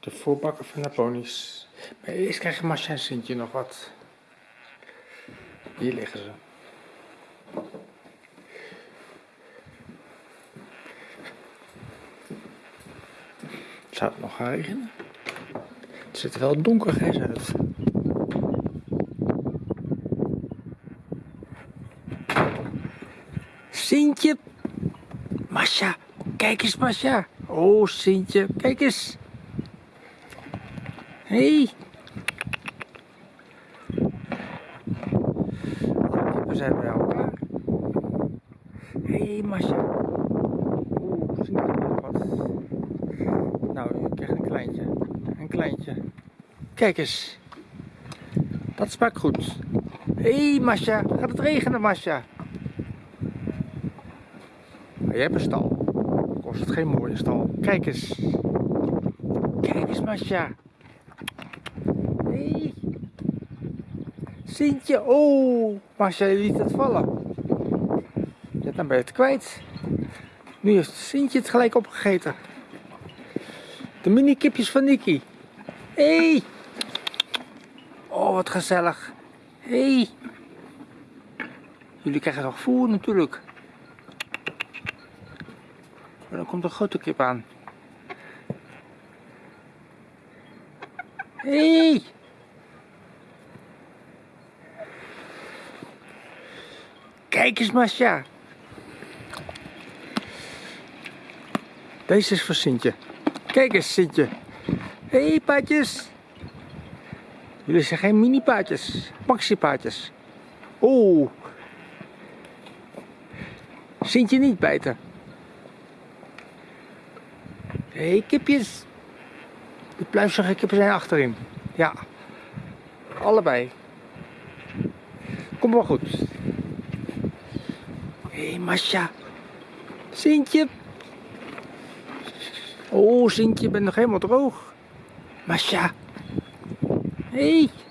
De voorbakken van de ponies. Maar eerst krijgen Masha en Sintje nog wat. Hier liggen ze. Zou het nog gaan regenen? Het ziet er wel donker grijs uit. Sintje! Masha! Kijk eens, Masha! Oh, Sintje, kijk eens! Hé! Hey. Alle kippen zijn bij elkaar. Hé, hey, Masha! Oeh, Sintje nog wat. Nou, je krijgt een kleintje. Een kleintje. Kijk eens. Dat smaakt goed. Hé, hey, Masha. Gaat het regenen, Masha? Maar jij hebt een stal. Kost het geen mooie stal. Kijk eens. Kijk eens, Masha. Hé. Hey. Sintje. Oh, je liet het vallen. Ja, dan ben je het kwijt. Nu heeft Sintje het gelijk opgegeten. De mini kipjes van Nicky. Hé. Hey. Oh, wat gezellig. Hé. Hey. Jullie krijgen nog voer natuurlijk. Maar dan komt een grote kip aan. Hé! Hey! Kijk eens, Masja. Deze is voor Sintje. Kijk eens, Sintje. Hé, hey. Jullie zijn geen mini-paardjes. Maxi-paardjes. Oeh. Sintje niet bijten. Hé, hey, kipjes. De pluizige kippen zijn achterin. Ja. Allebei. Kom maar goed. Hé, hey, Masja. Sintje. Oh, Sintje, je bent nog helemaal droog. Masja. Hé. Hey.